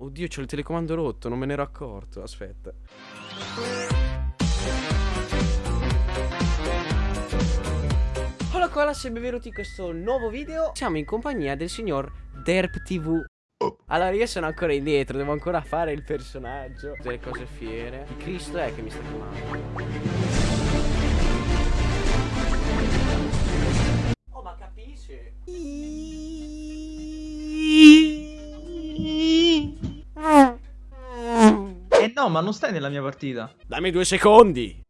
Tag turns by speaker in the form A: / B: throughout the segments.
A: Oddio, c'ho il telecomando rotto, non me ne ero accorto. Aspetta. Hola cola, se benvenuti in questo nuovo video. Siamo in compagnia del signor Derp TV. Allora io sono ancora indietro, devo ancora fare il personaggio Delle cose fiere Il Cristo è che mi sta chiamando Oh ma capisci?
B: No, ma non stai nella mia partita.
A: Dammi due secondi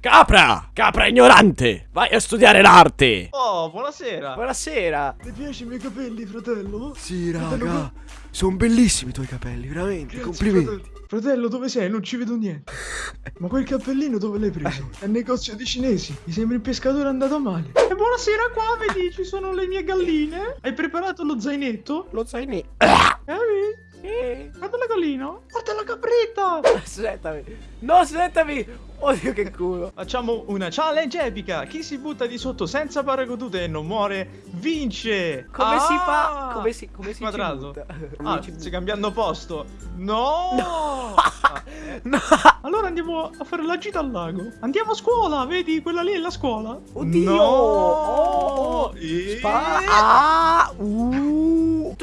A: Capra! Capra ignorante! Vai a studiare l'arte!
B: Oh, buonasera.
A: Buonasera!
C: Ti piacciono i miei capelli, fratello?
D: Sì,
C: Fratello,
D: raga, sono bellissimi i tuoi capelli, veramente,
C: Grazie,
D: complimenti.
C: Fratello. Fratello, dove sei? Non ci vedo niente. Ma quel cappellino dove l'hai preso? È il negozio di cinesi. Mi sembra il pescatore andato male.
B: E buonasera qua, vedi, ci sono le mie galline. Hai preparato lo zainetto?
A: Lo zainetto
B: Eh,
A: Eh,
B: guarda la gallina. Guarda la capretta.
A: Aspettami No, aspettami Oddio che culo
B: Facciamo una challenge epica. Chi si butta di sotto senza paracadute e non muore, vince.
A: Come si fa?
B: Ah!
A: Come si, come si
B: Quadrato.
A: butta?
B: Ah,
A: ci
B: stai cambiando posto. No! Ah, eh.
A: No
B: Allora andiamo a fare la gita al lago. Andiamo a scuola, vedi? Quella lì è la scuola.
A: Oddio
B: No!
A: Oh.
B: E-
A: Spara Ah uh.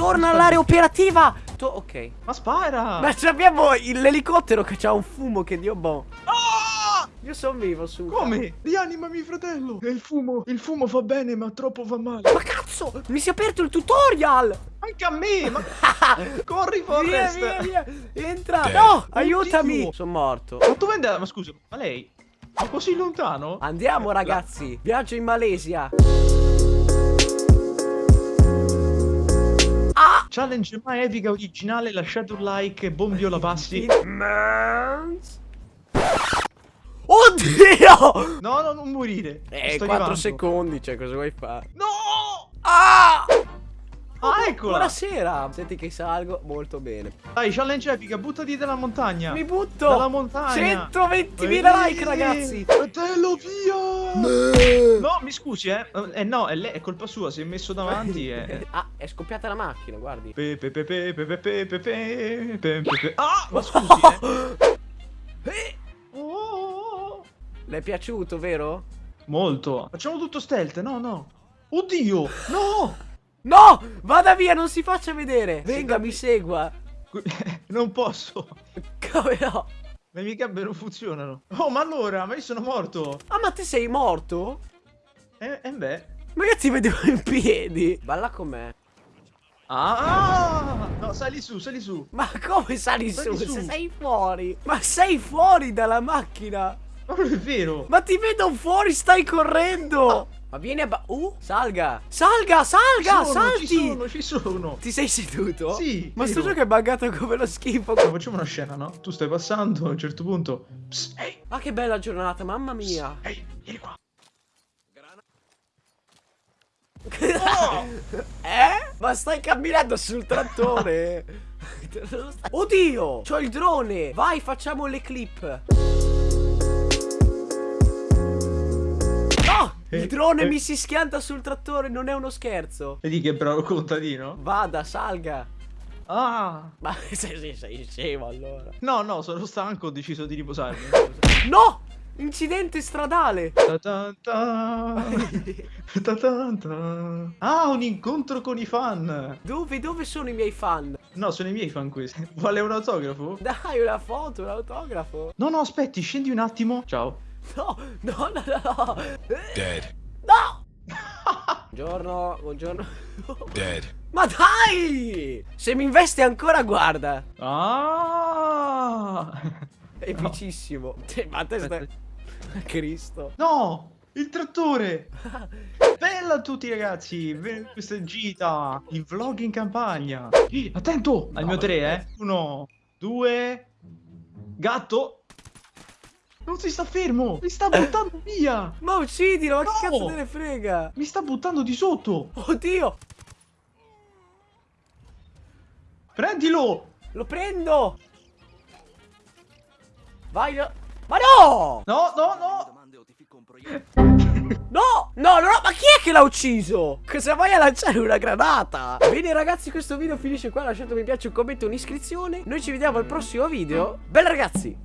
A: Torna all'area operativa To- Ok
B: Ma spara!
A: Ma abbiamo l'elicottero che c'ha un fumo che dio boh
B: Ah!
A: Io sono vivo su
B: Come?
C: Rianimami, fratello. E il fumo. Il fumo fa bene, ma troppo fa male.
A: Ma cazzo Mi si è aperto il tutorial
B: Anche a me! Ma corri,
A: Via
B: Forrest!
A: via via Entra No aiutami. Sono morto
B: Ma tu vendi... Ma scusa, ma lei? Ma così lontano?
A: Andiamo ragazzi Viaggio in Malesia
B: Challenge mai epica originale, lasciate un like e bombio la passi.
A: Oddio
B: No, no, non morire.
A: Eh,
B: Sto
A: 4
B: arrivando.
A: secondi, cioè cosa vuoi fare?
B: No!
A: Ah!
B: Ah, eccola!
A: Buonasera! Senti che salgo molto bene.
B: Dai, challenge epica, buttati dalla montagna!
A: Mi butto!
B: Dalla montagna!
A: 120.000 like, ragazzi!
C: Fratello, via!
B: No, mi scusi, eh. Eh no, è, lei, è colpa sua, si è messo davanti e...
A: ah, è scoppiata la macchina, guardi.
B: Pepe, pepe, pepe, pepe, pepe, pepe. Ah, ma scusi, eh.
A: eh.
B: Oh.
A: Le è piaciuto, vero?
B: Molto. Facciamo tutto stealth, no, no. Oddio, no!
A: No Vada via non si faccia vedere Venga mi segua
B: Non posso.
A: Come no?
B: Le mie gambe non funzionano. Oh, ma allora, ma io sono morto.
A: Ah ma te sei morto?
B: Eh, eh beh.
A: Ma io ti vedevo in piedi Balla con me
B: Ah! No, sali su, sali su.
A: Ma come sali
B: Sali
A: su?
B: su.
A: Se sei fuori Ma sei fuori dalla macchina
B: Ma non è vero.
A: Ma ti vedo fuori, stai correndo Ma vieni a ba- Uh, salga Salga, salga,
B: Ci sono,
A: salti
B: Ci sono, ci sono.
A: Ti sei seduto?
B: Sì,
A: Ma sto gioco è buggato come lo schifo
B: facciamo una scena, no? Tu stai passando, a un certo punto. Psst, ehi,
A: Ma che bella giornata, mamma mia
B: ehi, vieni qua.
A: Eh? Ma stai camminando sul trattore Oddio C'ho il drone Vai facciamo le clip Il
B: Eh,
A: drone
B: eh.
A: mi si schianta sul trattore Non è uno scherzo
B: Vedi che bravo contadino?
A: Vada salga
B: Ah!
A: Ma sei, sei, sei scemo allora
B: No, no, sono stanco, ho deciso di riposarmi.
A: No Incidente stradale
B: Ta ta ta. Ta ta ta. Ah, un incontro con i fan.
A: Dove, dove sono i miei fan?
B: No, sono i miei fan questi. Vuole un autografo?
A: Dai una foto, un autografo
B: No, no, aspetti, scendi un attimo. Ciao.
A: No, no, no, no, no
D: Dead.
A: No Buongiorno, buongiorno
D: Dead.
A: Ma dai! Se mi investe ancora, guarda!
B: Ah!
A: È epicissimo. Cioè, Ma te stai... Cristo.
B: No! Il trattore! Bella a tutti ragazzi! Ben- Questa è gita in vlog in campagna. Attento! Al mio tre, eh? Uno, due. Gatto! Non si sta fermo! Mi sta buttando via!
A: Ma uccidilo, ma che
B: No!
A: cazzo te ne frega?
B: Mi sta buttando di sotto!
A: Oddio!
B: Prendilo!
A: Lo prendo! Vai, no- Ma no!
B: No, no, no!
A: No, no, no, ma chi è che l'ha ucciso? Cosa vai a lanciare una granata? Bene ragazzi, questo video finisce qua. Lasciate un mi piace, un commento, un'iscrizione. Noi ci vediamo al prossimo video. Bella ragazzi!